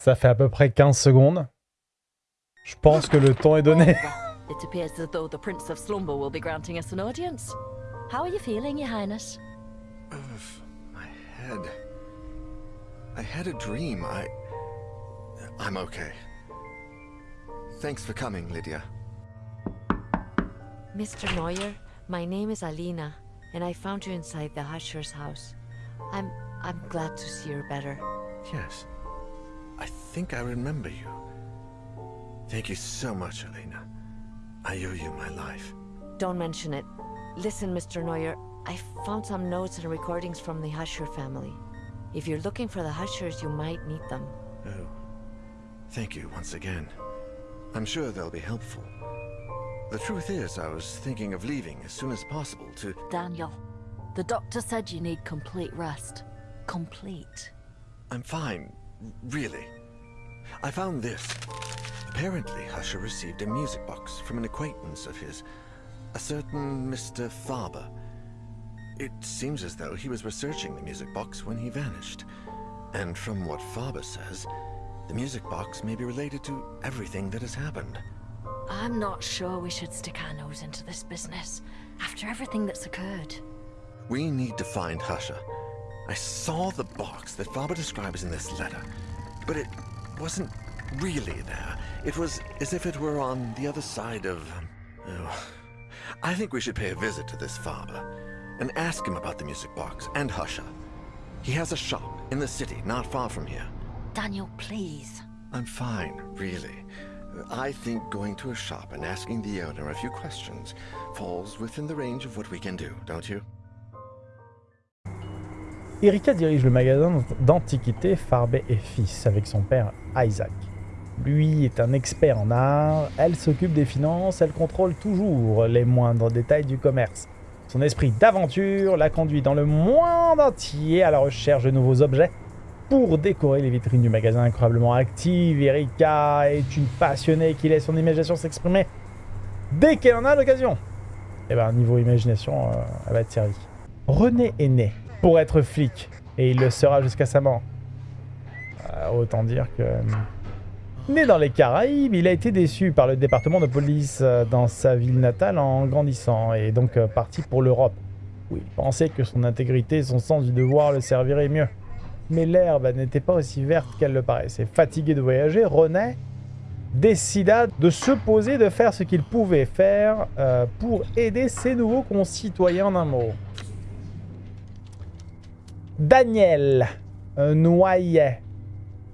Ça fait à peu près 15 secondes. Je pense que le temps est donné. It appears as though the Prince of Slumber will be granting us an audience. How are you feeling, Your Highness? Ugh, my head. I had a dream. I. I'm okay. Thanks for coming, Lydia. Mr. Neuer, my name is Alina, and I found you inside the Husher's house. I'm I'm glad to see you're better. Yes. I think I remember you. Thank you so much, Elena. I owe you my life. Don't mention it. Listen, Mr. Neuer, I found some notes and recordings from the Husher family. If you're looking for the Hushers, you might need them. Oh. Thank you once again. I'm sure they'll be helpful. The truth is, I was thinking of leaving as soon as possible to... Daniel, the doctor said you need complete rest. Complete. I'm fine, really. I found this. Apparently, Husher received a music box from an acquaintance of his, a certain Mr. Faber. It seems as though he was researching the music box when he vanished. And from what Faber says, the music box may be related to everything that has happened. I'm not sure we should stick our nose into this business after everything that's occurred. We need to find Husher. I saw the box that Faber describes in this letter, but it wasn't really there. It was as if it were on the other side of... Um, oh. I think we should pay a visit to this Faber and ask him about the music box and Husha. He has a shop in the city not far from here. Daniel, please. I'm fine, really. I think going to a shop and asking the owner a few questions falls within the range of what we can do, don't you? Erika dirige le magasin d'antiquités Farbet et Fils avec son père Isaac. Lui est un expert en art, elle s'occupe des finances, elle contrôle toujours les moindres détails du commerce. Son esprit d'aventure la conduit dans le monde entier à la recherche de nouveaux objets pour décorer les vitrines du magasin incroyablement active. Erika est une passionnée qui laisse son imagination s'exprimer dès qu'elle en a l'occasion. Et eh ben niveau imagination, euh, elle va être servie. René est né pour être flic et il le sera jusqu'à sa mort. Euh, autant dire que Né dans les Caraïbes, il a été déçu par le département de police euh, dans sa ville natale en grandissant et donc euh, parti pour l'Europe, où il pensait que son intégrité et son sens du devoir le serviraient mieux. Mais l'herbe n'était pas aussi verte qu'elle le paraissait. Fatigué de voyager, René décida de se poser de faire ce qu'il pouvait faire euh, pour aider ses nouveaux concitoyens d'un mot. Daniel Noyer.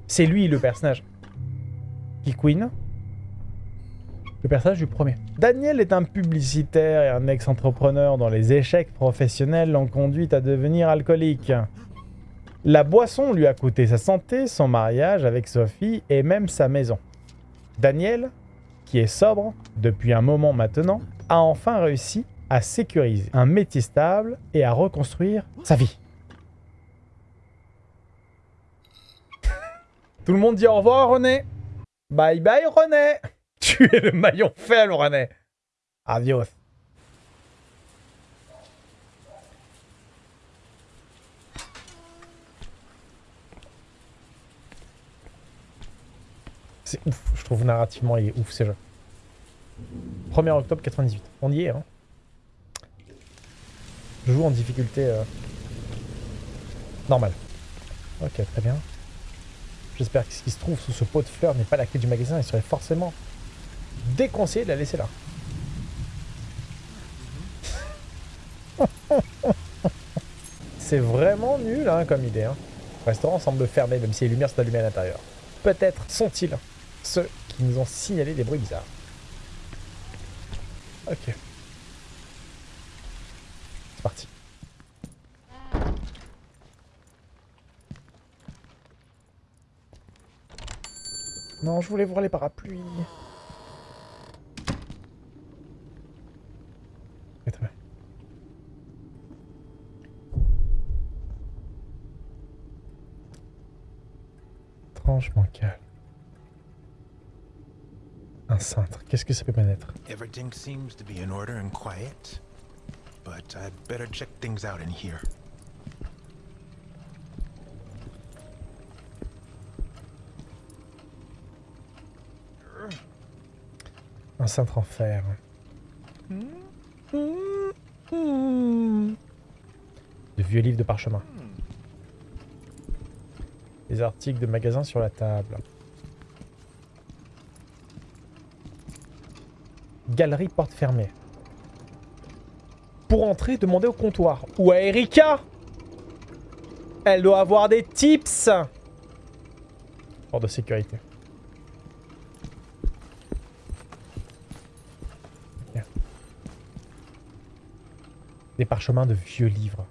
C'est lui le personnage. Queen. Le personnage du premier. Daniel est un publicitaire et un ex-entrepreneur dont les échecs professionnels l'ont conduit à devenir alcoolique. La boisson lui a coûté sa santé, son mariage avec Sophie et même sa maison. Daniel, qui est sobre depuis un moment maintenant, a enfin réussi à sécuriser un métier stable et à reconstruire sa vie. Tout le monde dit au revoir René Bye bye René Tu es le maillon faible René Adios C'est ouf, je trouve narrativement il est ouf ce jeu. 1er octobre 98, on y est hein. Je joue en difficulté euh... normale. Ok, très bien. J'espère que ce qui se trouve sous ce pot de fleurs n'est pas la clé du magasin. Il serait forcément déconseillé de la laisser là. C'est vraiment nul hein, comme idée. Hein. Le restaurant semble fermé, même si les lumières sont allumées à l'intérieur. Peut-être sont-ils ceux qui nous ont signalé des bruits bizarres. Ok. C'est parti. Non, je voulais voir les parapluies. Étrange calme. Un cintre, qu'est-ce que ça peut bien être? Everything seems to be in order and quiet. but I'd better check things out in here. Un en fer. De vieux livres de parchemin. Des articles de magasins sur la table. Galerie porte fermée. Pour entrer, demandez au comptoir. Ou à Erika Elle doit avoir des tips Porte de sécurité. Des parchemins de vieux livres.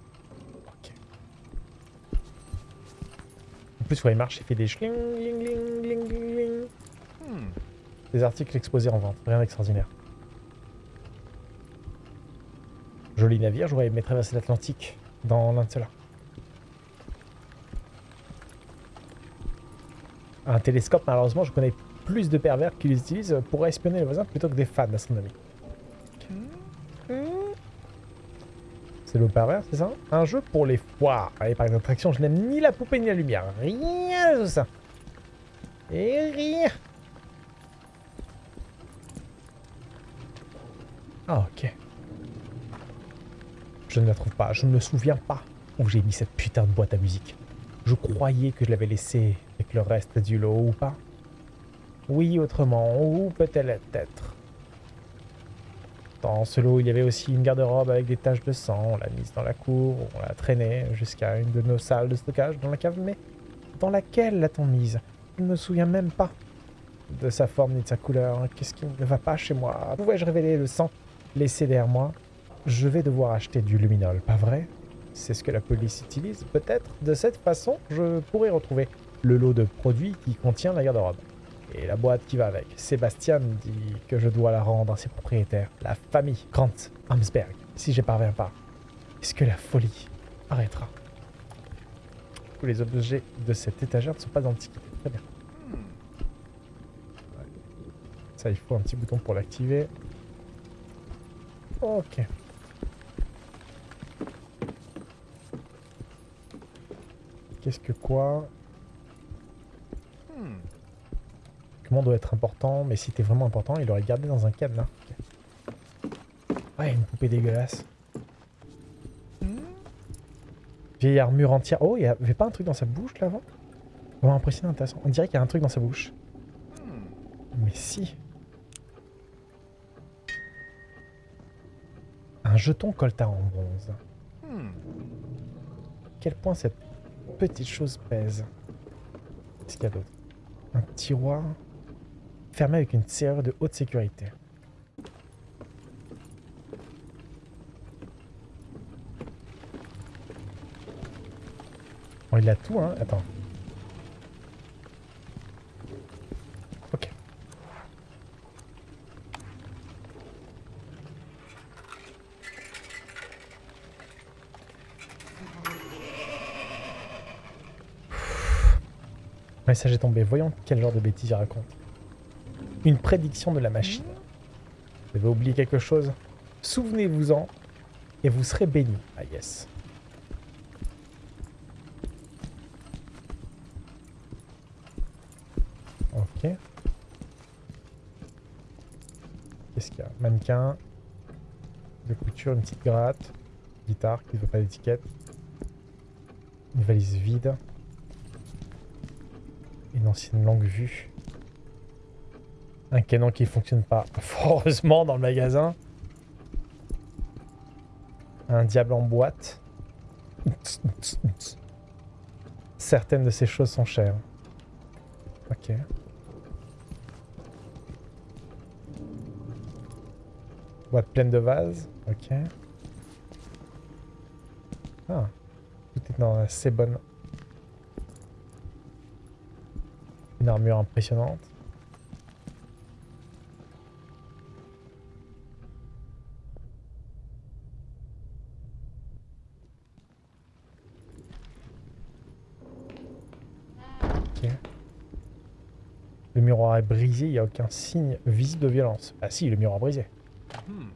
Ok. En plus, quand il marche, il fait des schling, ling, ling, ling, ling, ling. Hmm. Des articles exposés en vente. Rien d'extraordinaire. Joli navire, j'aurais aimé traverser l'Atlantique dans l'un de ceux-là. Un télescope, malheureusement, je connais plus de pervers qui l'utilisent pour espionner les voisins plutôt que des fans d'astronomie. C'est le c'est ça Un jeu pour les foires. Allez, par d'attraction, je n'aime ni la poupée ni la lumière. Rien de ça. Et rien. Ah, ok. Je ne la trouve pas. Je ne me souviens pas où j'ai mis cette putain de boîte à musique. Je croyais que je l'avais laissée avec le reste du lot ou pas? Oui, autrement, ou peut-être. Dans ce lot, il y avait aussi une garde-robe avec des taches de sang. On l'a mise dans la cour, on l'a traînée jusqu'à une de nos salles de stockage dans la cave. Mais dans laquelle l'a-t-on mise? Je ne me souviens même pas de sa forme ni de sa couleur. Qu'est-ce qui ne va pas chez moi? Pouvais-je révéler le sang laissé derrière moi? Je vais devoir acheter du luminol, pas vrai? C'est ce que la police utilise, peut-être? De cette façon, je pourrais retrouver le lot de produits qui contient la garde-robe. Et la boîte qui va avec. Sébastien dit que je dois la rendre à ses propriétaires, la famille Grant Amsberg. Si j'y parviens pas, est-ce que la folie arrêtera? Tous les objets de cette étagère ne sont pas antiqués. Très bien. Ça, il faut un petit bouton pour l'activer. Ok. Qu'est-ce que quoi Hmm. Doit être important Mais si t'es vraiment important, il aurait gardé dans un cadenas. Ok. Ouais, une poupée dégueulasse. Vieille armure entière. Oh, il y avait pas un truc dans sa bouche là avant? Vraiment impressionnant, intéressant. On dirait qu'il y a un truc dans sa bouche. Mais si. Un jeton colta en bronze. Quel point cette petite chose pèse? Qu'est-ce qu'il y a d'autre? Un tiroir? Fermé avec une serrure de haute sécurité. Bon, il a tout, hein? Attends. Ok. Message est tombé. Voyons quel genre de bêtises il raconte. Une prédiction de la machine. Vous avez oublié quelque chose? Souvenez-vous-en et vous serez béni. Ah yes. Ok. Qu'est-ce qu'il y a? Mannequin. De couture, une petite gratte. Guitare qui ne veut pas d'étiquette. Une valise vide. Une ancienne longue vue. Un canon qui fonctionne pas, heureusement, dans le magasin. Un diable en boîte. Certaines de ces choses sont chères. Ok. Boîte pleine de vases. Ok. Ah. Tout est dans assez bonne Une armure impressionnante. Ok. Le miroir est brisé, il n'y a aucun signe visible de violence. Ah si, le miroir brisé. Hmm.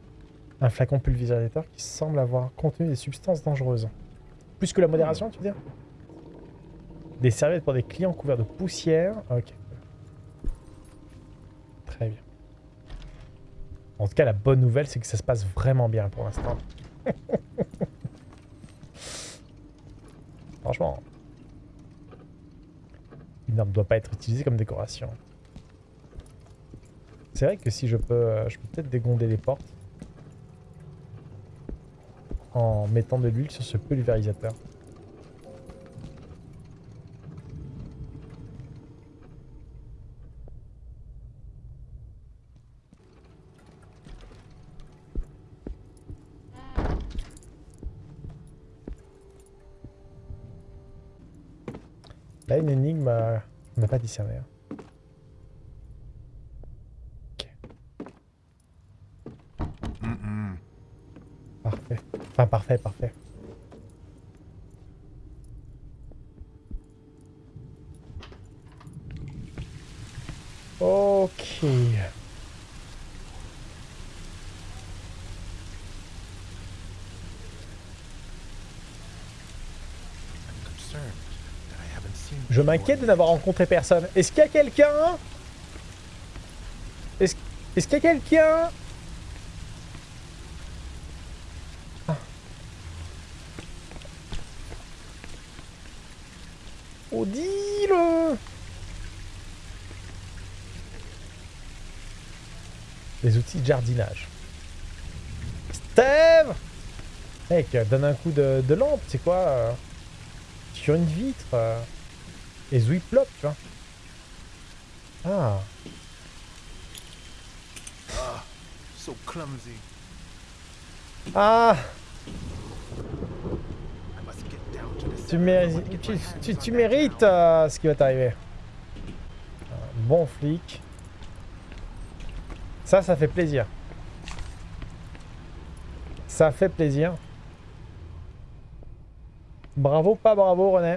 Un flacon pulvérisateur qui semble avoir contenu des substances dangereuses. Plus que la modération, tu veux dire? Des serviettes pour des clients couverts de poussière. Ok. Très bien. En tout cas, la bonne nouvelle, c'est que ça se passe vraiment bien pour l'instant. Franchement. Une arme ne doit pas être utilisée comme décoration. C'est vrai que si je peux... euh, Je peux peut-être dégonder les portes. En mettant de l'huile sur ce pulvérisateur. Là, une énigme, euh, on n'a pas discerné. hein. Ok, Mm-mm. Parfait. Parfait. Ok. Je m'inquiète de n'avoir rencontré personne. Est-ce qu'il y a quelqu'un? Est-ce est-ce qu'il y a quelqu'un Ah. Odile Les outils de jardinage. Steve Mec, donne un coup de, de lampe, c'est quoi euh, Sur une vitre euh. Et Zwiplop, tu vois. Ah, So clumsy. ah, tu, mérites, tu, tu- tu mérites euh, ce qui va t'arriver. Bon flic. Ça, ça fait plaisir. Ça fait plaisir. Bravo, pas bravo, René.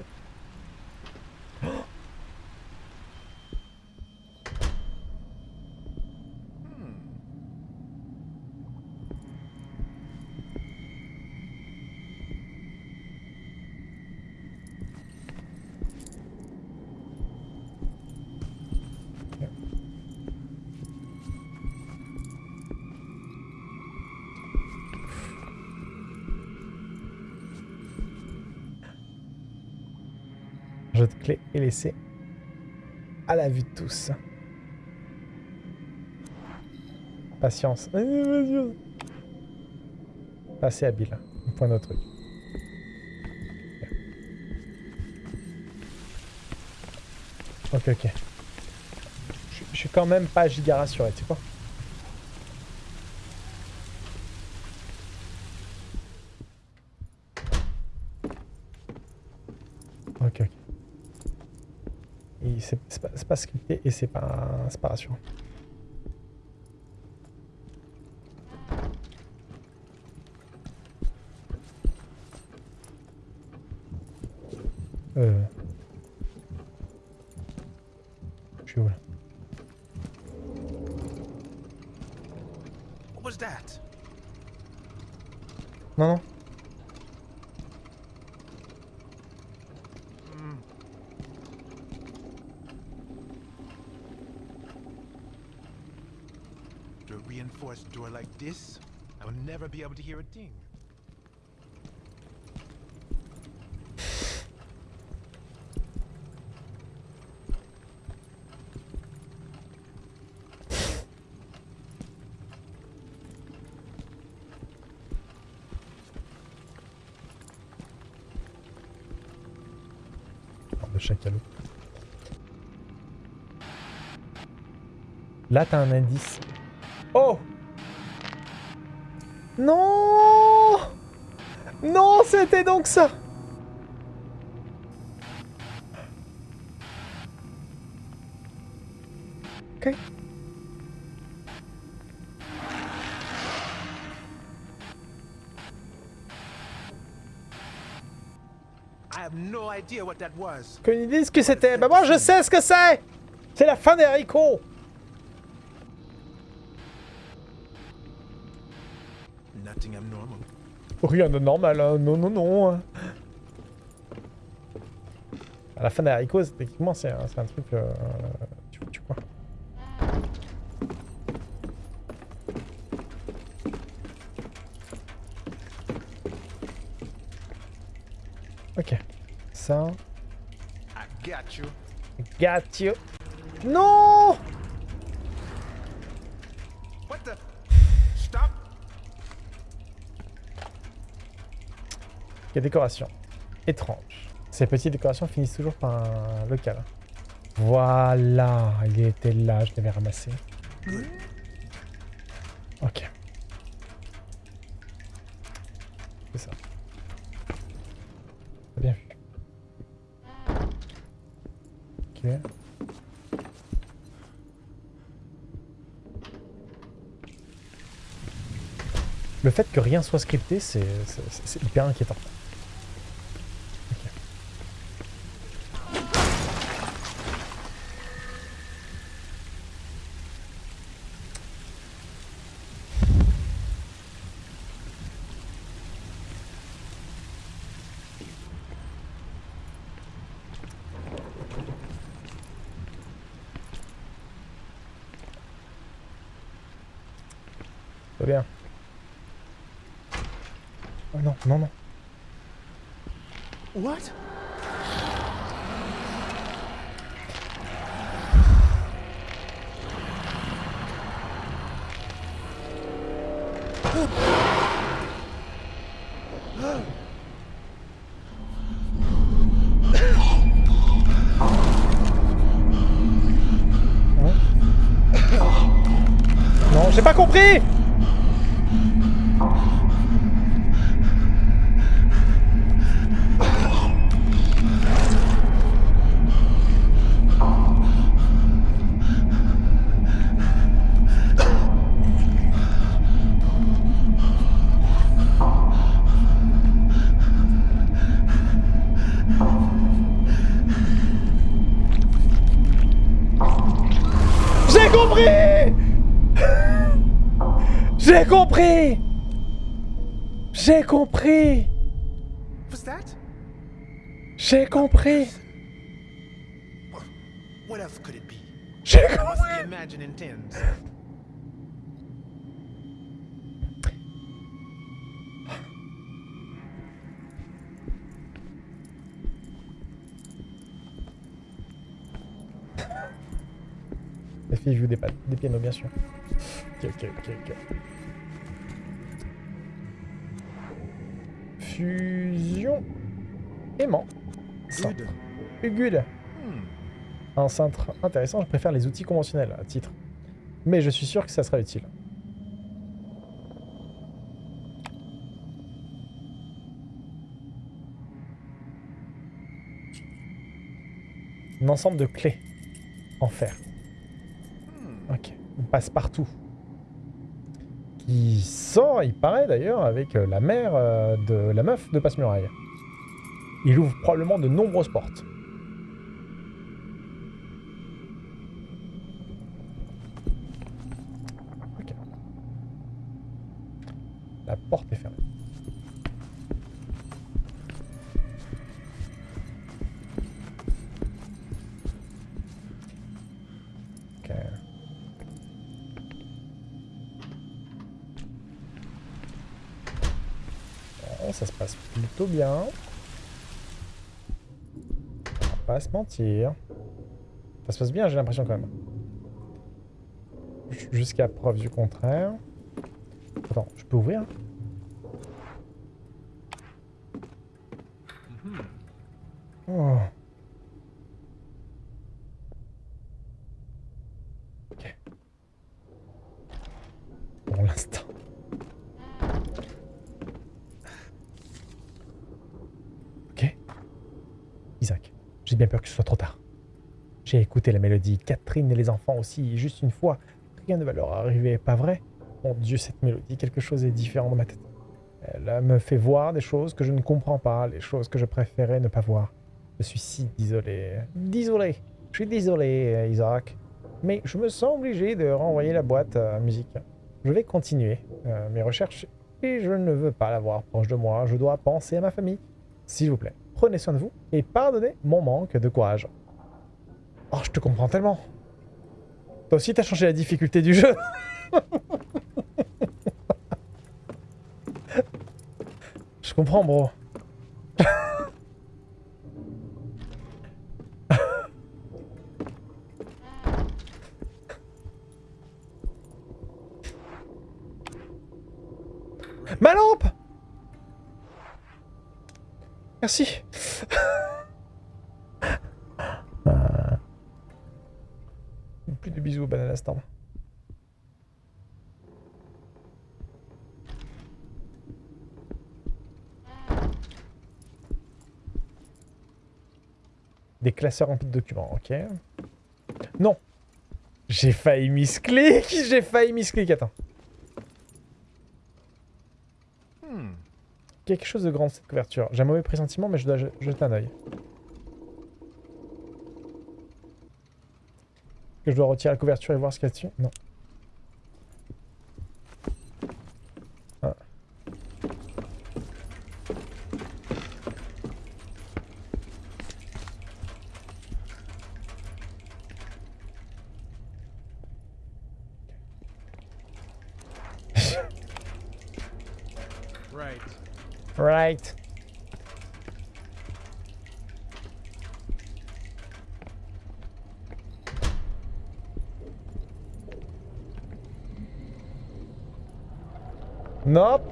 Jeu de clé est à la vue de tous. Patience. Assez habile. Point de truc. Ok, ok. Je suis quand même pas giga rassuré, tu sais quoi Ok, ok. Et C'est c'est et c'est pas, pas rassurant. Euh... Je suis où là What was that? Non, non. Mm. To a reinforced door like this, I will never be able to hear a ding. Là, t'as un indice. Oh Non Non, c'était donc ça Ok. I have no idea what that was. Qu'une idée de ce que c'était. Bah moi, je sais ce que c'est C'est la fin des haricots Rien de normal, hein. non, non, non. hein. À la fin des haricots, techniquement, c'est un, truc... euh, tu, tu quoi Ok. Ça... I got you. Got you. Non What the? Stop. Il y a décoration. Étrange. Ces petites décorations finissent toujours par un local. Voilà, il était là, je l'avais ramassé. Ok. C'est ça. Bien vu. Ok. Le fait que rien soit scripté, c'est hyper inquiétant. Ok. Très bien. Oh non, non, non. What? Non, j'ai pas compris J'ai compris What else could it be? J'ai compris. Les filles jouent des, des pianos, bien sûr. Ok, ok, ok, ok. Fusion. Aimant. Good. Hmm. Un cintre intéressant, je préfère les outils conventionnels à titre. Mais je suis sûr que ça sera utile. Un ensemble de clés en fer. Ok. On passe partout. Qui sort, il paraît d'ailleurs, avec euh, la mère euh, de la meuf de Passe-Muraille. Il ouvre probablement de nombreuses portes. La porte est fermée. Ça se passe plutôt bien. Pas se mentir. Ça se passe bien, j'ai l'impression quand même. Jusqu'à preuve du contraire. Attends, je peux ouvrir Oh. Ok. Pour l'instant. Ok. Isaac, j'ai bien peur que ce soit trop tard. J'ai écouté la mélodie, Catherine et les enfants aussi, juste une fois. Rien ne va leur arriver, pas vrai? Mon Dieu, cette mélodie, quelque chose est différent dans ma tête. Elle me fait voir des choses que je ne comprends pas, les choses que je préférais ne pas voir. Je suis si désolé. Désolé. Je suis désolé, Isaac. Mais je me sens obligé de renvoyer la boîte à musique. Je vais continuer euh, mes recherches Et je ne veux pas l'avoir proche de moi. Je dois penser à ma famille. S'il vous plaît, prenez soin de vous et pardonnez mon manque de courage. Oh, je te comprends tellement. Toi aussi, t'as changé la difficulté du jeu. je comprends, bro. Ma lampe Merci. Bisous, Banana Storm. Des classeurs remplis de documents, ok. Non J'ai failli misclick J'ai failli misclick, attends. Hmm. Quelque chose de grand cette couverture. J'ai un mauvais pressentiment, mais je dois je- jeter un œil. Que je dois retirer la couverture et voir ce qu'il y a dessus Non. Ah. Right. Right. Nope.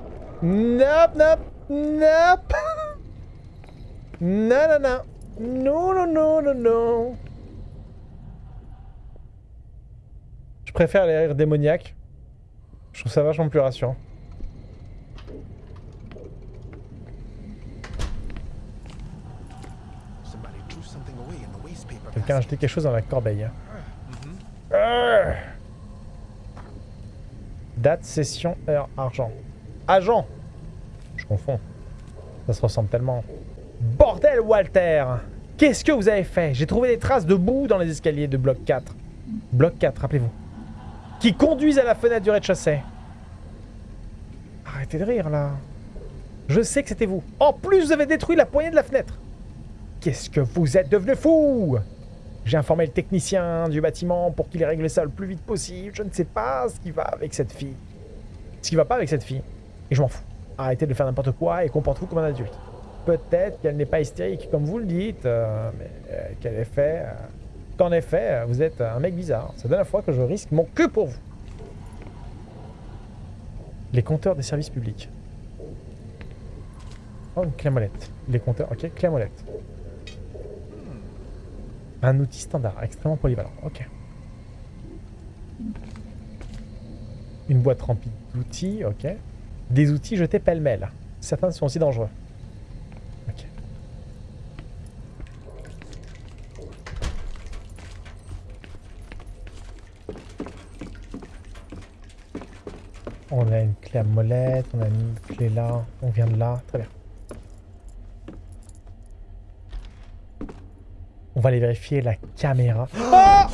Nope, nope, nope. non, non, non. Non, non, non, non, non. Je préfère les rires démoniaques. Je trouve ça vachement plus rassurant. Quelqu'un a jeté quelque chose dans la corbeille. Date, session, heure, argent. Agent Je confonds. Ça se ressemble tellement. Bordel, Walter Qu'est-ce que vous avez fait? J'ai trouvé des traces de boue dans les escaliers de bloc 4. Bloc 4, rappelez-vous. Qui conduisent à la fenêtre du rez-de-chaussée. Arrêtez de rire, là. Je sais que c'était vous. En plus, vous avez détruit la poignée de la fenêtre. Qu'est-ce que vous êtes devenu fou j'ai informé le technicien du bâtiment pour qu'il règle ça le plus vite possible. Je ne sais pas ce qui va avec cette fille. Ce qui va pas avec cette fille. Et je m'en fous. Arrêtez de faire n'importe quoi et comportez-vous comme un adulte. Peut-être qu'elle n'est pas hystérique comme vous le dites, euh, mais euh, qu'elle est fait. euh, qu'en effet, vous êtes un mec bizarre. C'est la dernière fois que je risque mon queue pour vous. Les compteurs des services publics. Oh, une clé molette. Les compteurs, ok, clé à molette. Un outil standard, extrêmement polyvalent. Ok. Une boîte remplie d'outils, ok. Des outils jetés pêle-mêle. Certains sont aussi dangereux. Ok. On a une clé à molette, on a une clé là, on vient de là, très bien. On va aller vérifier la caméra. Ah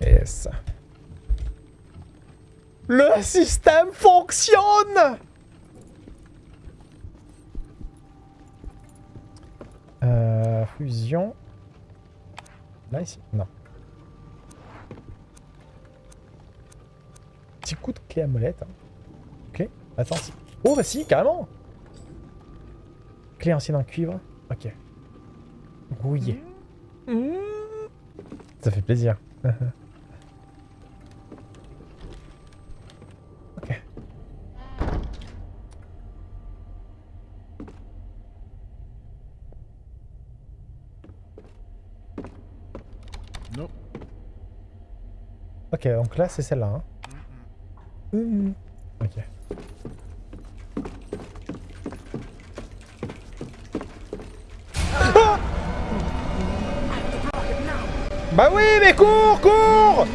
Yes. Le système fonctionne Euh, fusion. Là, ici? Non. Petit coup de clé à molette. hein. Clé Attends. si- Oh, bah si, carrément Clé ancienne en cuivre. Ok. rouillé. Ça fait plaisir. ok. Non. Ok, donc là c'est celle-là. Hein. Mhm. Ok. Bah oui, mais cours, cours.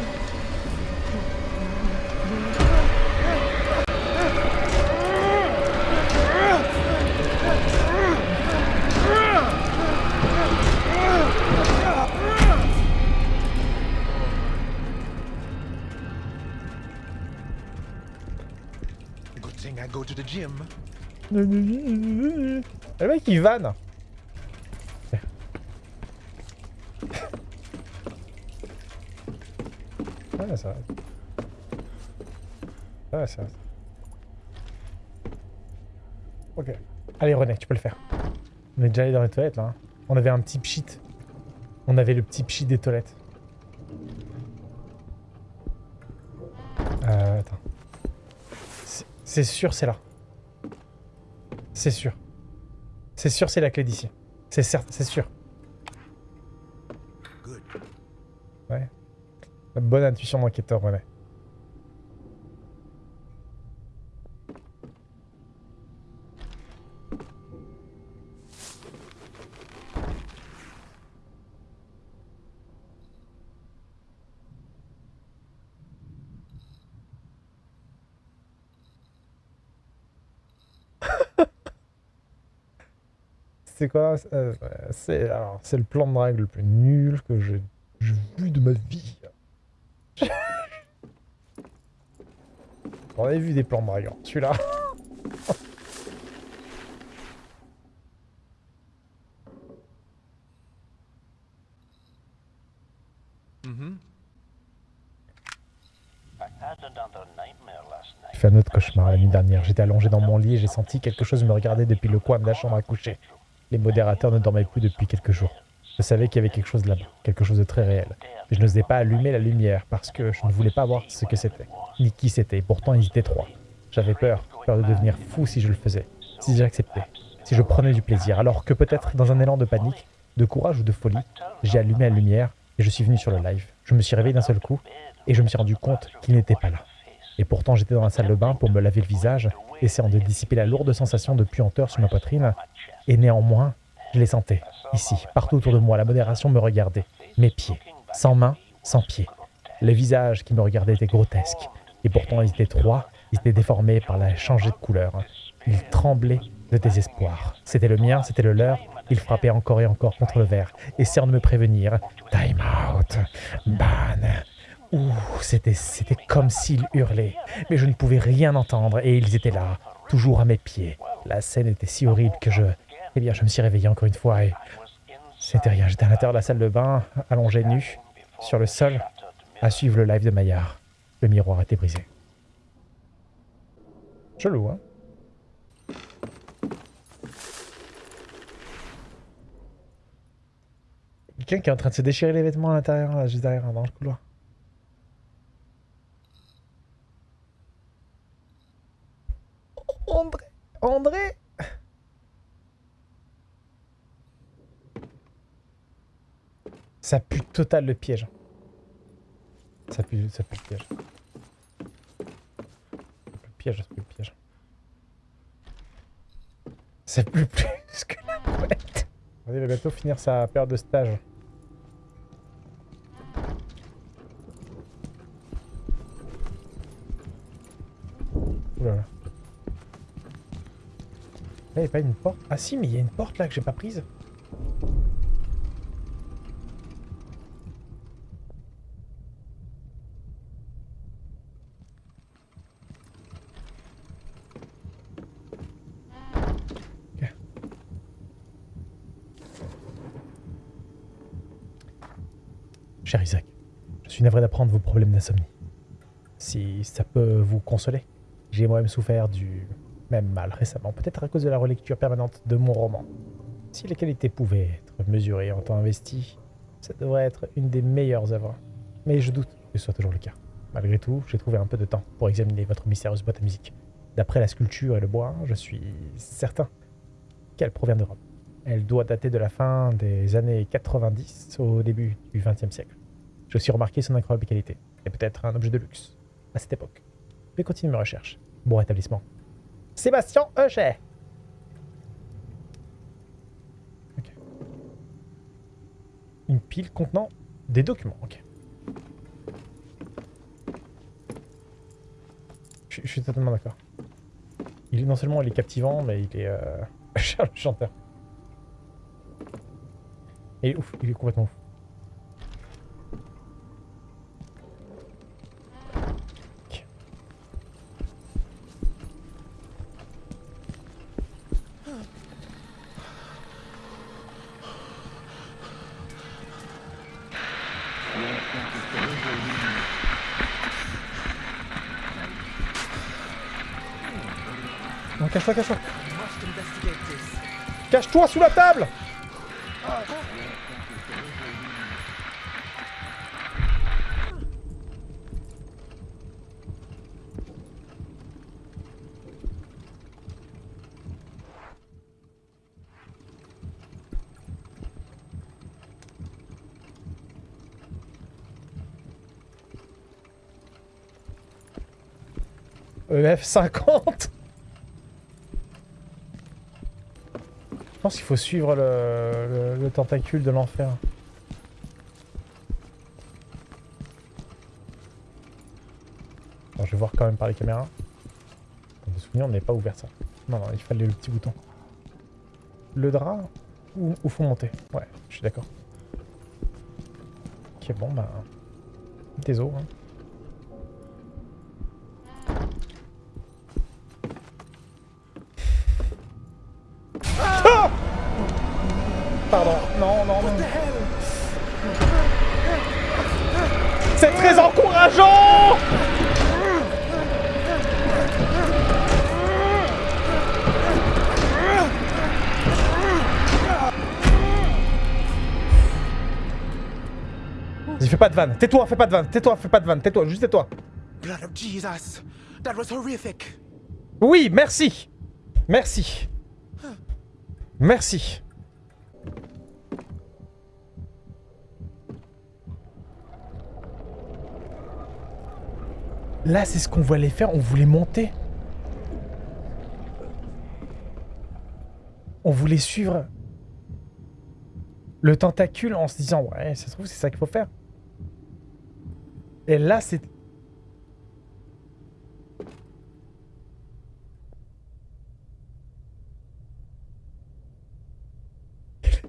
Good thing I go to the gym. Le mec il vanne Ça va. Ouais, ça va. Ok. Allez René, tu peux le faire. On est déjà allé dans les toilettes là. hein. On avait un petit pchit. On avait le petit pchit des toilettes. Euh, attends. C'est- sûr, c'est là. C'est sûr. C'est sûr, c'est la clé d'ici. C'est sûr. Good. Ouais. La bonne intuition d'enquêteur, René. C'est quoi euh, C'est le plan de drague le plus nul que j'ai vu de ma vie. J'en ai vu des plans hein. Celui-là. Mm-hmm. J'ai fait un autre cauchemar la nuit dernière. J'étais allongé dans mon lit et j'ai senti quelque chose me regarder depuis le coin de la chambre à coucher. Les modérateurs ne dormaient plus depuis quelques jours. Je savais qu'il y avait quelque chose là-bas, quelque chose de très réel. Mais je n'osais pas allumer la lumière parce que je ne voulais pas voir ce que c'était, ni qui c'était. Pourtant, ils étaient trois. J'avais peur, peur de devenir fou si je le faisais, si j'acceptais, si je prenais du plaisir. Alors que peut-être dans un élan de panique, de courage ou de folie, j'ai allumé la lumière et je suis venu sur le live. Je me suis réveillé d'un seul coup et je me suis rendu compte qu'il n'était pas là. Et pourtant, j'étais dans la salle de bain pour me laver le visage, essayant de dissiper la lourde sensation de puanteur sur ma poitrine. Et néanmoins, je les sentais, ici, partout autour de moi. La modération me regardait. Mes pieds, sans mains, sans pieds. Le visage qui me regardait était grotesque. Et pourtant, ils étaient trois, ils étaient déformés par la changée de couleur. Ils tremblaient de désespoir. C'était le mien, c'était le leur. Ils frappaient encore et encore contre le verre, essayant de me prévenir. Time out, ban, Ouh, c'était, c'était comme s'ils hurlaient. Mais je ne pouvais rien entendre et ils étaient là, toujours à mes pieds. La scène était si horrible que je... Eh bien, je me suis réveillé encore une fois et... C'était rien, j'étais à l'intérieur de la salle de bain, allongé nu, sur le sol, à suivre le live de Maillard. Le miroir était brisé. Chelou, hein Quelqu'un qui est en train de se déchirer les vêtements à l'intérieur, là, juste derrière, dans le couloir. André André Ça pue total le piège. Ça pue, ça pue le piège. Le piège, ça pue le piège. Ça pue plus que la couette. Il va bientôt finir sa période de stage. Là. Là, il n'y a pas une porte. Ah si, mais il y a une porte là que j'ai pas prise. Ok. Cher Isaac, je suis problèmes d'insomnie. Si ça peut vous consoler, j'ai moi-même souffert du même mal récemment, peut-être à cause de la relecture permanente de mon roman. Si les qualités pouvaient être mesurées en temps investi, ça devrait être une des meilleures œuvres. Mais je doute que ce soit toujours le cas. Malgré tout, j'ai trouvé un peu de temps pour examiner votre mystérieuse boîte à musique. D'après la sculpture et le bois, je suis certain qu'elle provient d'Europe. Elle doit dater de la fin des années 90 au début du XXe siècle. J'ai aussi remarqué son incroyable qualité, et peut-être un objet de luxe, à cette époque. Je vais continuer mes recherches. Bon rétablissement. Sébastien Euchet Ok. Une pile contenant des documents, ok. Je, suis totalement d'accord. Il est non seulement il est captivant, mais il est euh, cher le chanteur. Il est ouf, il est complètement ouf. cache-toi, cache-toi. Cache-toi sous la table EF50 pense qu'il faut suivre le, le- le tentacule de l'enfer. Je vais voir quand même par les caméras. Me souvenir, on n'avait pas ouvert ça. Non, non, il fallait le petit bouton. Le drap ou, ou faut monter? Ouais, je suis d'accord. Ok, bon, bah... Désolé. Hein. Fais pas de vanne. Tais-toi, fais pas de vanne. Tais-toi, fais pas de vanne. Tais-toi, juste tais-toi. Blood of Jesus! That was horrific! Oui, merci. Merci. Merci. Là, c'est ce qu'on voulait faire. On voulait monter. On voulait suivre le tentacule en se disant ouais, ça se trouve, c'est ça qu'il faut faire. Et là, c'est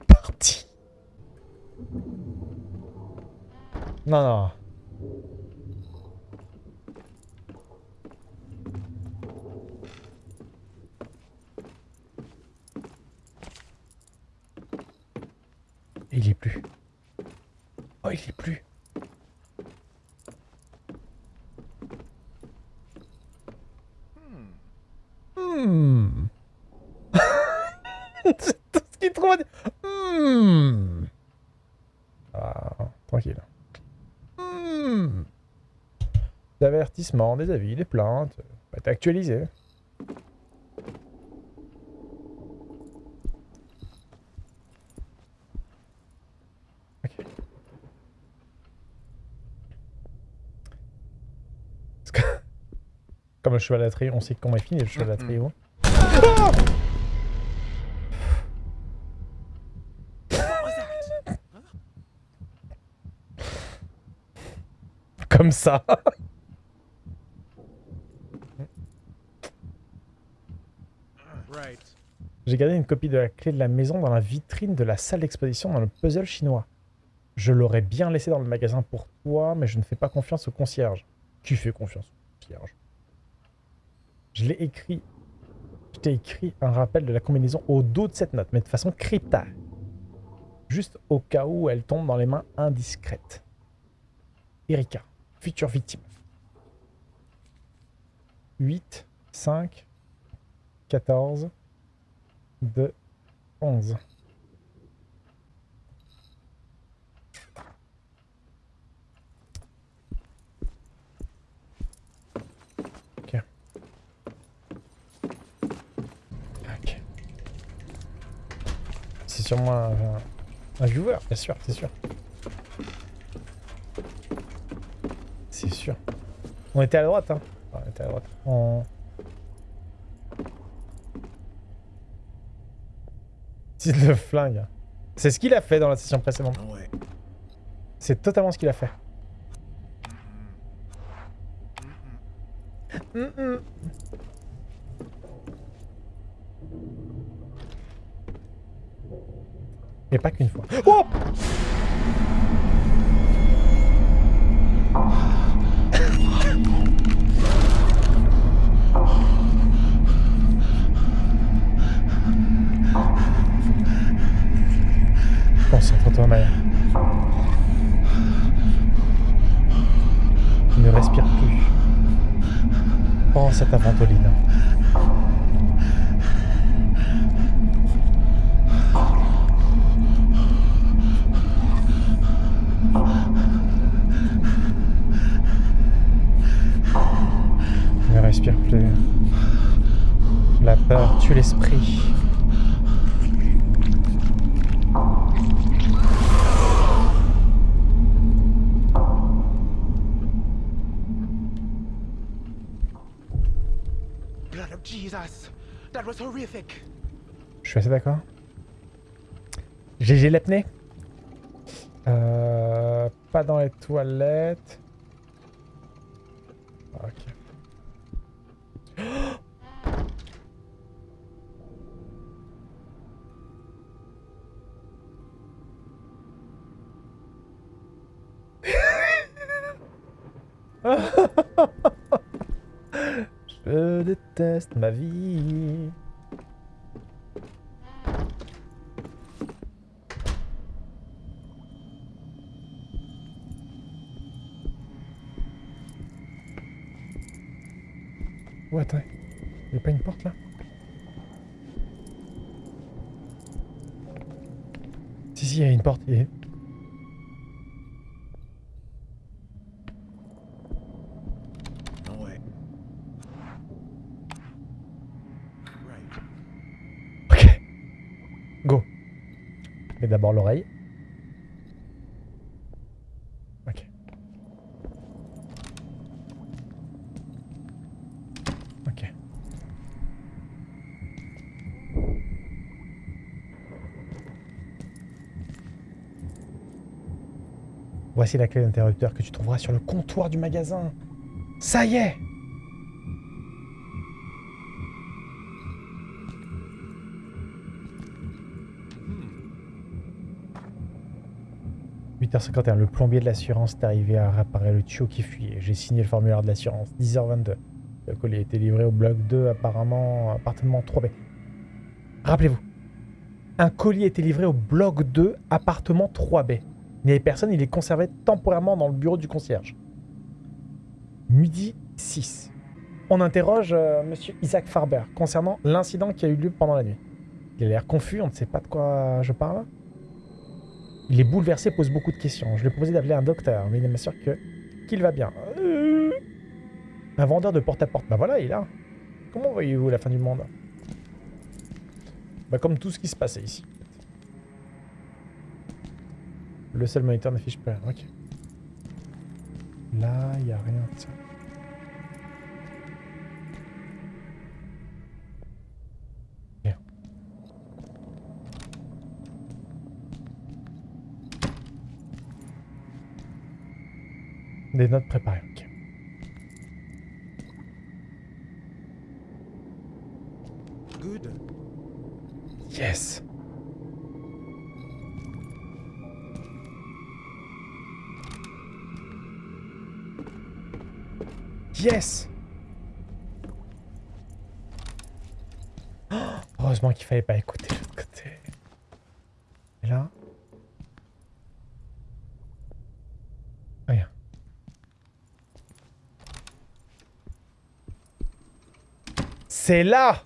parti. Non, non. Il y est plus. Oh, il y est plus. Hmm. C'est tout ce qu'il trouve à dire. Hmm. Ah, tranquille. Hmm. Des avertissements, des avis, des plaintes. Va être actualisé. Ok. Parce que- Comme le cheval à on sait comment il finit le cheval à. Ah Comme ça. Right. J'ai gardé une copie de la clé de la maison dans la vitrine de la salle d'exposition dans le puzzle chinois. Je l'aurais bien laissé dans le magasin pour toi, mais je ne fais pas confiance au concierge. Qui fait confiance au concierge Je l'ai écrit. Je t'ai écrit un rappel de la combinaison au dos de cette note, mais de façon cryptale. Juste au cas où elle tombe dans les mains indiscrètes. Erika, future victime. 8, 5, 14, 2, 11. Sûrement un, un viewer, bien sûr, c'est sûr. C'est sûr. On était à la droite, hein. Enfin, on était à la droite. On... Le flingue. C'est ce qu'il a fait dans la session précédente. C'est totalement ce qu'il a fait. Mm, mm. Et pas qu'une fois. Oh Concentre-toi, Maya. Ne respire plus. Pense à ta ventoline. Je suis assez d'accord. GG l'apnée. Euh, pas dans les toilettes. Ok. Je déteste ma vie. Oh, attends. Il a pas une porte là? Si, si, il y a une porte. il y a-. Mais d'abord l'oreille. Ok. Ok. Voici la clé d'interrupteur que tu trouveras sur le comptoir du magasin. Ça y est 8h51, le plombier de l'assurance est arrivé à réparer le tuyau qui fuyait. J'ai signé le formulaire de l'assurance. 10h22. Le colis a été livré au bloc 2, apparemment appartement 3B. Rappelez-vous, un colis a été livré au bloc 2, appartement 3B. Il n'y avait personne, il est conservé temporairement dans le bureau du concierge. Midi 6. On interroge euh, monsieur Isaac Farber concernant l'incident qui a eu lieu pendant la nuit. Il a l'air confus, on ne sait pas de quoi je parle. Il est bouleversé, pose beaucoup de questions. Je lui ai proposé d'appeler un docteur, mais il m'assure que qu'il va bien. Euh, Un vendeur de porte-à-porte. Bah voilà, il est là. Comment voyez-vous la fin du monde? Bah comme tout ce qui se passait ici. Le seul moniteur n'affiche pas. Ok. Là, il n'y a rien. Tiens. Bien. Des notes préparées. ok. Good. Yes. Yes. Heureusement qu'il fallait pas écouter l'autre côté. Et là? Rien. C'est là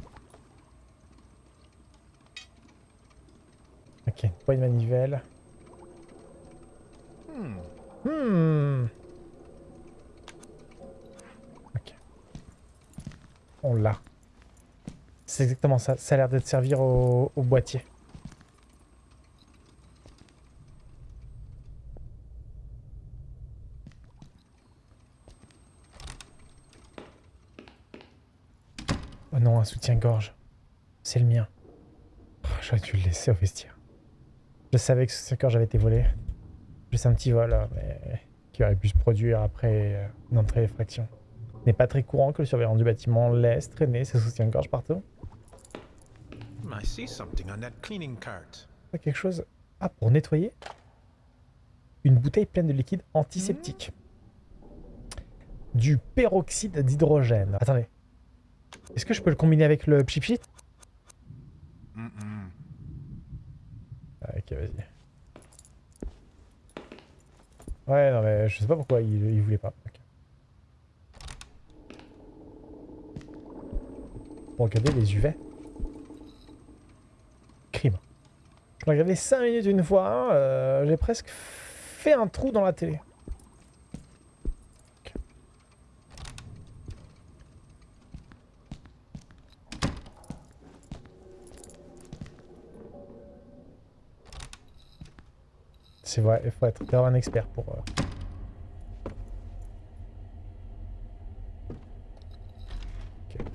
Ok, pas une manivelle. Hmm. Hmm. on l'a. C'est exactement ça. Ça a l'air d'être servir au, boîtier. Oh non, un soutien-gorge. C'est le mien. Oh, j'aurais dû le laisser au vestiaire. Je savais que ce soutien-gorge avait été volé. Juste un petit vol, hein, mais qui aurait pu se produire après euh, une entrée d'effraction. N'est pas très courant que le surveillant du bâtiment laisse traîner ses soutiens-gorge partout. I see something on that cleaning cart. Quelque chose... Ah, pour nettoyer Une bouteille pleine de liquide antiseptique. Du peroxyde d'hydrogène. Attendez. Est-ce que je peux le combiner avec le Mm-mm. Ah, Ok, vas-y. Ouais, non, mais je sais pas pourquoi il, il voulait pas. Ok. Pour regarder les UV. Crime. Je l'ai regardé 5 minutes une fois, euh, j'ai presque fait un trou dans la télé. C'est vrai, il faut être un expert pour... euh, ok.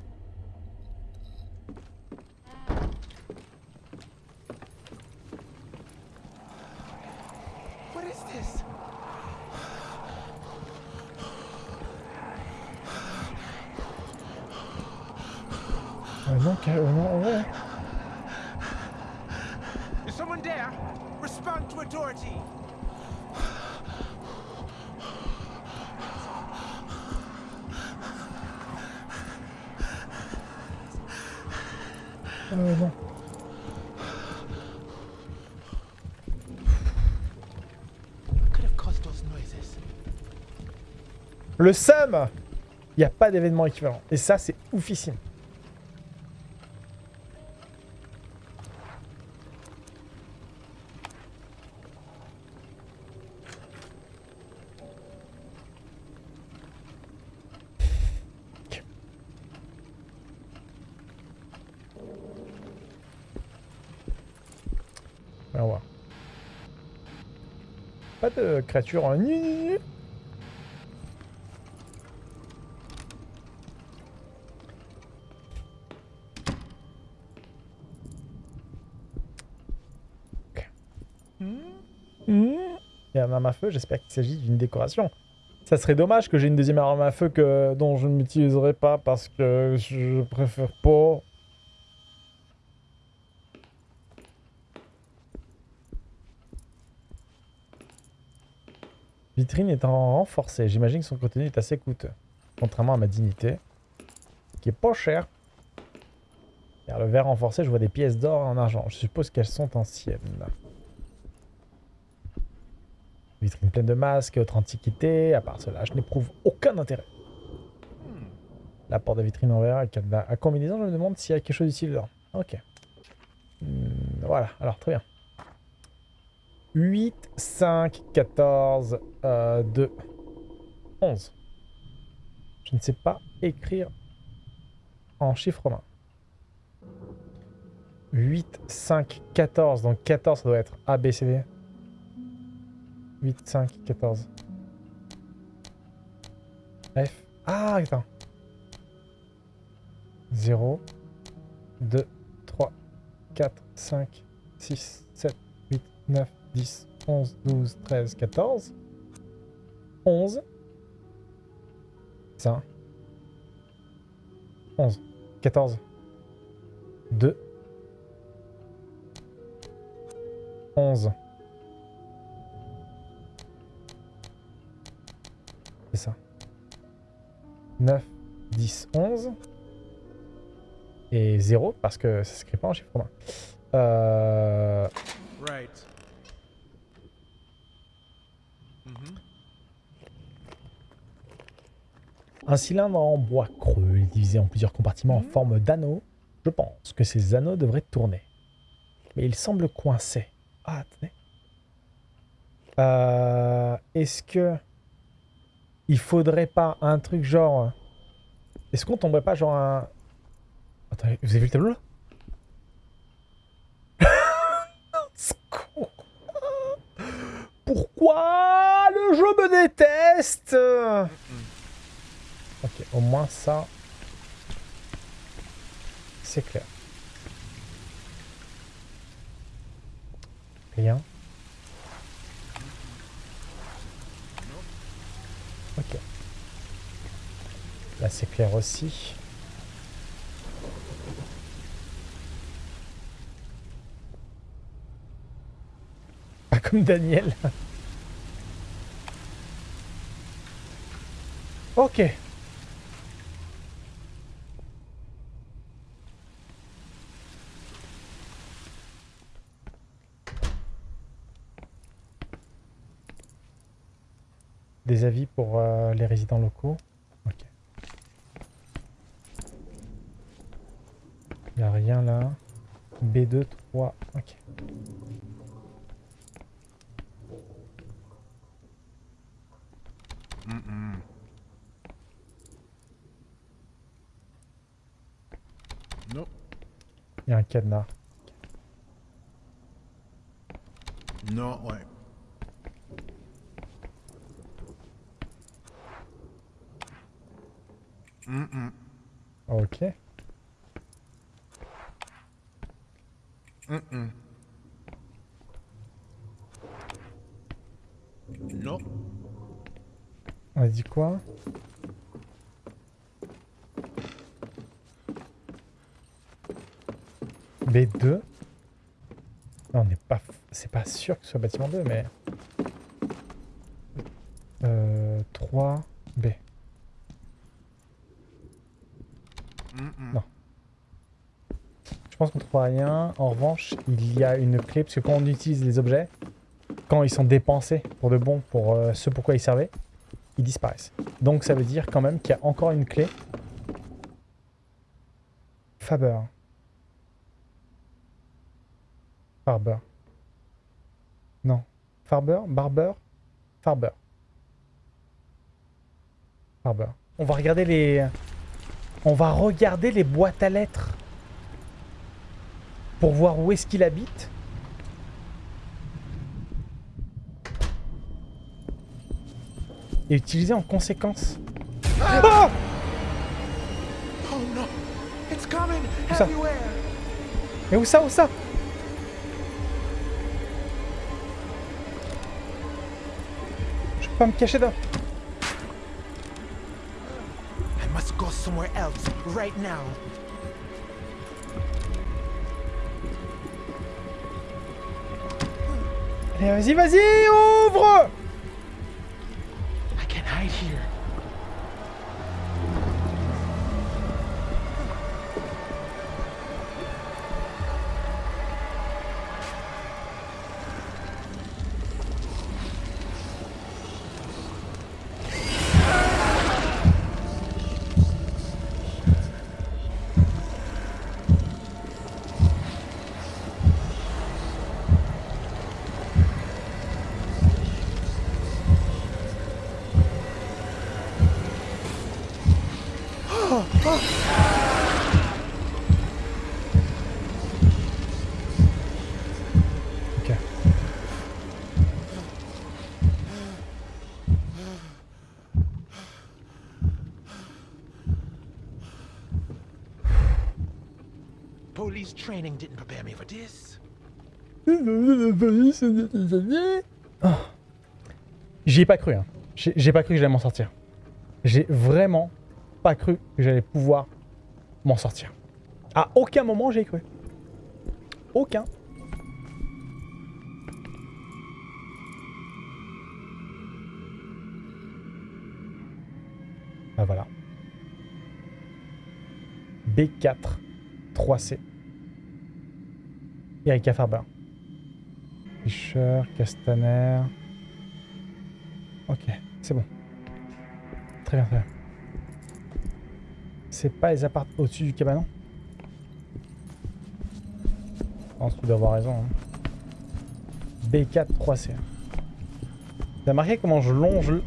What is this? Euh, non, carrément, ouais. Is someone there? Respond to authority. Euh, non. What could have caused those noises? Le SUM Il n'y a pas d'événement équivalent. Et ça, c'est oufissime. Pas de créature en... Il y a un arme à j'espère qu'il s'agit d'une décoration. Ça serait dommage que j'ai une deuxième arme à feu que, dont je ne m'utiliserai pas parce que je préfère pas. Vitrine est en renforcée. J'imagine que son contenu est assez coûteux. Contrairement à ma dignité, qui est pas cher. Car le verre renforcé, je vois des pièces d'or en argent. Je suppose qu'elles sont anciennes. Vitrine pleine de masques et autres antiquités. À part cela, je n'éprouve aucun intérêt. La porte de vitrine en verre cadenas à combinaison, je me demande s'il y a quelque chose d'utile dedans. Ok. Hmm, voilà, alors très bien. 8, 5, 14, euh, 2, 11. Je ne sais pas écrire en chiffre romain. 8, 5, 14. Donc 14, ça doit être A, B, C, D. 8, 5, 14. F. Ah, attends. 0, 2, 3, 4, 5, 6, 7, 8, 9, 10, 11, 12, 13, 14. 11. Ça. 11. 14. 2. 11. C'est ça. 9, 10, 11. Et 0 parce que ça s'écrit pas en chiffre romain. Euh... Right. Mhm. Un cylindre en bois creux, est divisé en plusieurs compartiments en forme d'anneau. Je pense que ces anneaux devraient tourner. Mais ils semblent coincés. Ah, attendez. Euh, Est-ce que... Il faudrait pas un truc genre... Est-ce qu'on tomberait pas genre un... Attendez, vous avez vu le tableau là? Pourquoi le jeu me déteste? Ok, au moins ça... C'est clair. Rien. Ok. Là, c'est clair aussi. Pas comme Daniel. ok. Des avis pour euh, les résidents locaux. Ok. Il a rien là. B2, 3. Ok. Mm-mm. Nope. Il y a un cadenas. Non, ouais. Mm-mm. Ok. Mm-mm. Non. On a dit quoi? B2 Non, on n'est pas... C'est pas sûr que ce soit bâtiment 2, mais... Euh, 3... B. Non. Je pense qu'on trouvera rien. En revanche, il y a une clé, parce que quand on utilise les objets, quand ils sont dépensés pour de bon, pour euh, ce pourquoi ils servaient, ils disparaissent. Donc ça veut dire quand même qu'il y a encore une clé. Faber. Farber. Non. Farber? Barber? Farber. Farber. On va regarder les... On va regarder les boîtes à lettres. Pour voir où est-ce qu'il habite. Et utiliser en conséquence. Ah Oh no! It's coming up? everywhere! Mais où ça, où ça? Je peux pas me cacher là. Allez, vas-y, vas-y, ouvre Ok. Police training didn't prepare me for this. J'y ai pas cru. Hein. J'ai pas cru que j'allais m'en sortir. J'ai vraiment pas cru que j'allais pouvoir m'en sortir. À aucun moment j'ai cru. Aucun. Ah voilà. B4 3C. Erika Farber. Fischer, Castaner. Ok, c'est bon. Très bien, très bien. C'est pas les apparts au-dessus du cabanon Je pense que tu dois avoir raison. hein. B4 3C. T'as marqué comment je longe le...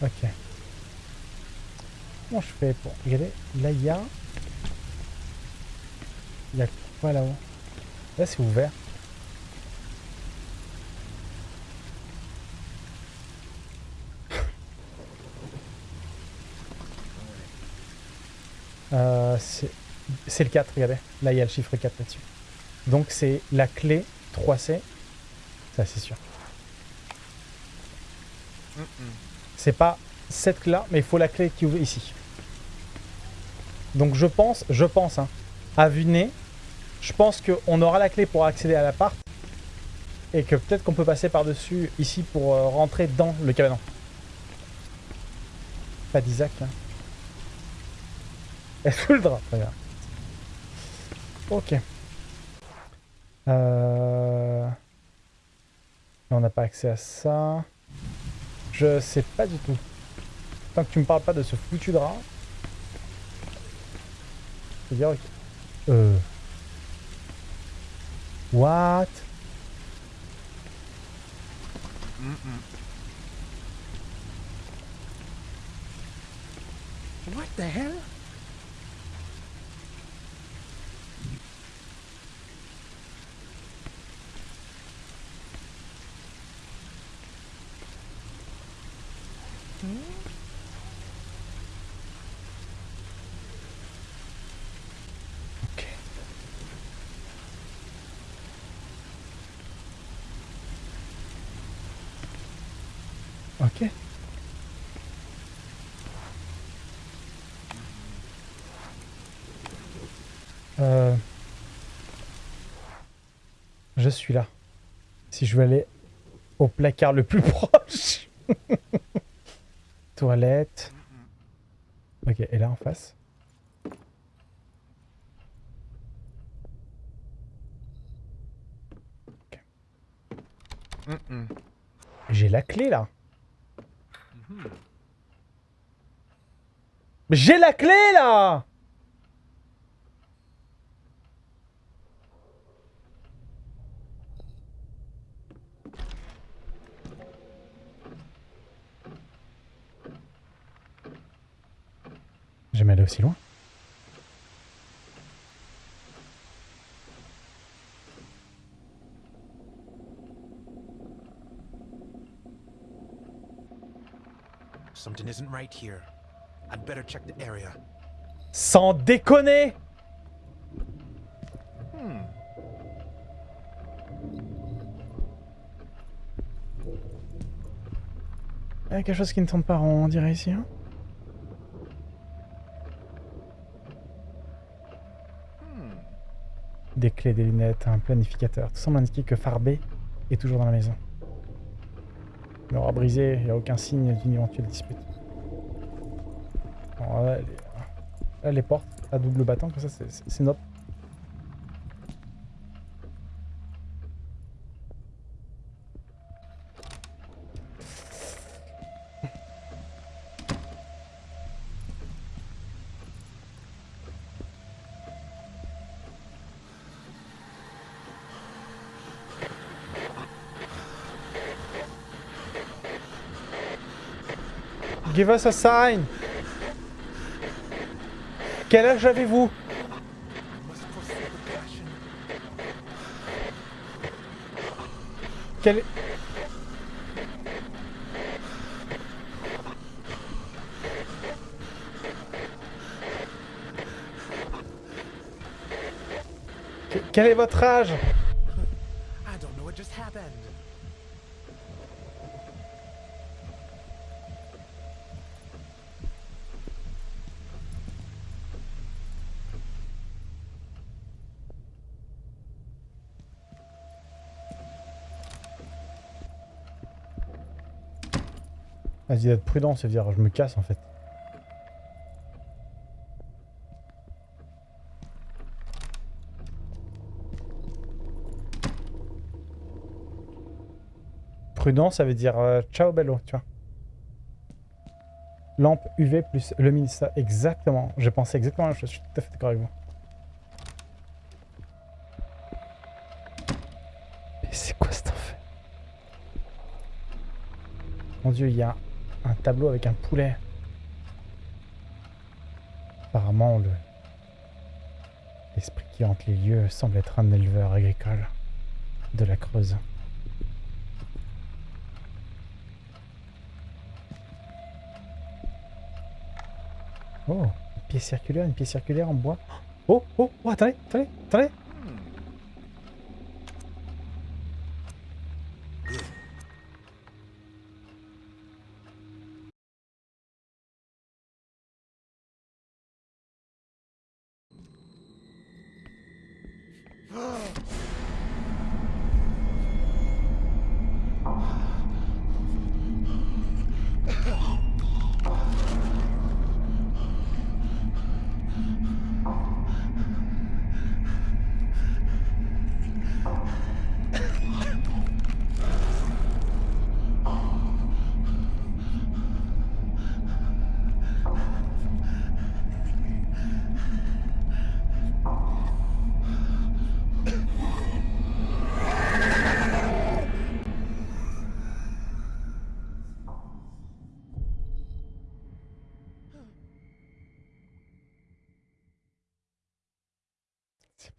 Ok. Comment je fais pour... Regardez, là il y a... Il y a quoi là-haut? Là, c'est ouvert. Euh, c'est le 4, regardez. Là, il y a le chiffre 4 là-dessus. Donc, c'est la clé 3C. Ça, c'est sûr. C'est pas cette clé-là, mais il faut la clé qui ouvre ici. Donc, je pense, je pense, hein, à vue nez, je pense qu'on aura la clé pour accéder à l'appart. Et que peut-être qu'on peut passer par-dessus ici pour euh, rentrer dans le cabanon. Pas d'Isaac, là. Elle sous le drap, très. Ok. Euh... On n'a pas accès à ça. Je sais pas du tout. Tant que tu me parles pas de ce foutu drap. Je veux dire ok. Euh... What What the hell? Je suis là. Si je veux aller au placard le plus proche. Toilette. Ok, et là en face. J'ai la clé là. Mais J'ai la clé là Jamais allé aussi loin. Something isn't right here. I'd better check the area. Sans déconner Il y a quelque chose qui ne tombe pas rond, on dirait ici. hein? Des clés, des lunettes, un planificateur. Tout semble indiquer que Farbé est toujours dans la maison. Il aura brisé, il n'y a aucun signe d'une éventuelle dispute. Là, les, les portes à double battant, comme ça, c'est- c'est Give us a sign Quel âge avez-vous? Quel est votre âge? Vas-y, d'être prudent, c'est dire je me casse en fait. Prudent, ça veut dire euh, ciao bello, tu vois. Lampe UV plus luminosité. Exactement. J'ai pensé exactement la même chose. Je suis tout à fait d'accord avec vous. Mais c'est quoi cet enfer? Mon dieu, il y a un tableau avec un poulet. Apparemment, le l'esprit qui hante les lieux semble être un éleveur agricole de la Creuse. Oh, pièce circulaire, une pièce circulaire en bois. Oh, oh, oh, attendez, attendez, attendez.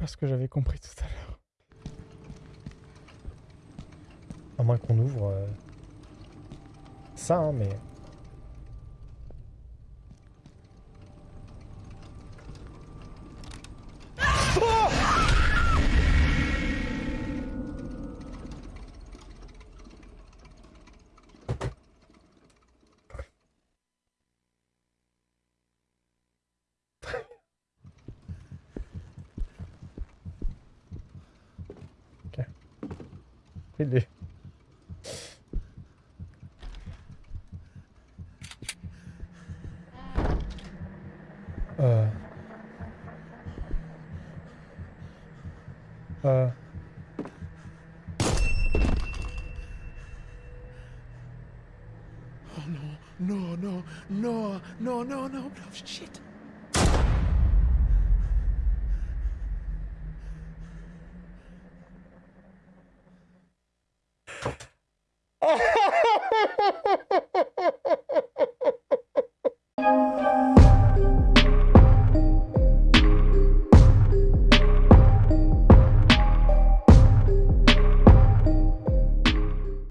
Ce que j'avais compris tout à l'heure. À moins qu'on ouvre euh, ça, hein, mais...